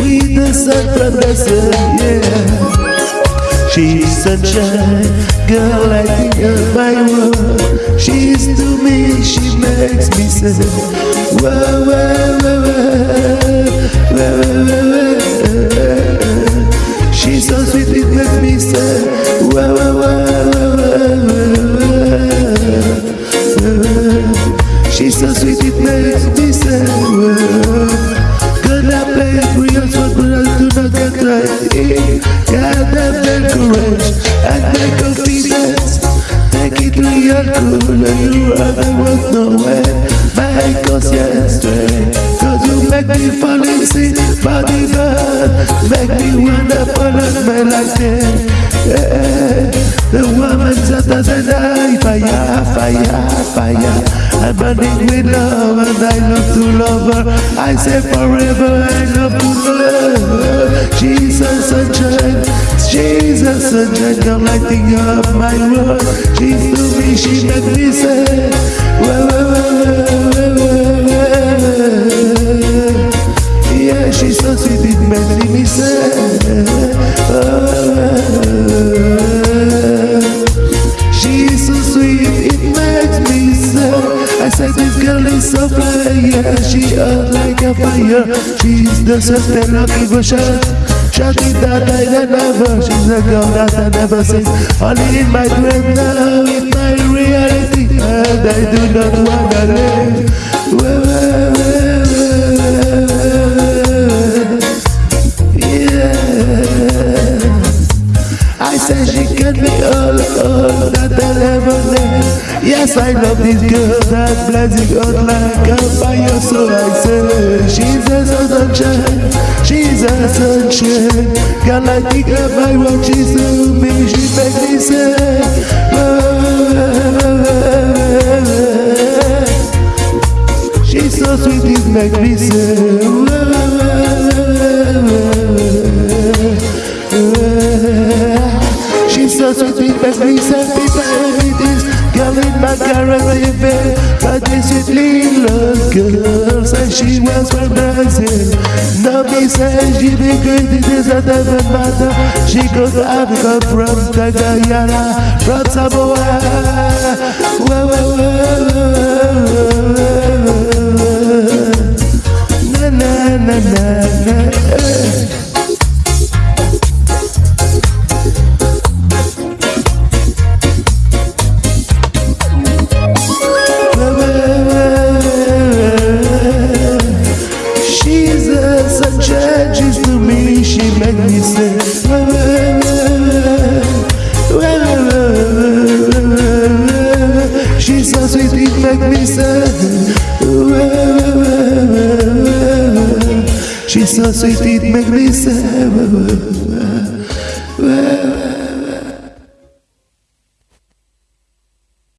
We dance and dance, yeah. She's sunshine, girl like up my world. She's to me, she makes me say, whoa, whoa, whoa, whoa, whoa, whoa, She's so sweet, it makes me say, whoa, whoa, whoa. Și s-a suitit mele Dumnezeu Că n-am plăit cu el Să până tună că trăi Iar n-am de courage and de confidence Take it to your cooler You are the one nowhere My conscience strength Cause you make me fall in sin Body burn Make me wonder for a man like yeah. The woman's under the night Fire, fire, fire I'm burning with love and I love to love her. I say forever I love to love her. Jesus sunshine, Jesus sunshine, girl lighting up my world. She's to me, she make me say, whoa, whoa, whoa, whoa, whoa, whoa. Yeah She hot like a fire She's the sister of devotion Shawty that I never She's a girl that I never seen Only in my dream now It's my reality And I do not wanna live. Yeah I say she can be all, all. Yes, I love this girl that blazing out like a fire. So I say, she's a sunshine, she's a sunshine. Girl, I think of my what she's to me, she makes me say, oh, she's so sweet, it makes me say, oh, She's so sweet, it makes me say, this girl bed, but this sweet little girl said she was from Brazil. Me says she be good, it is a doesn't matter. She goes to Africa from Guyana, from Samoa. Whoa, whoa, whoa, Jesus, we did make me sad. Jesus, we did make me sad.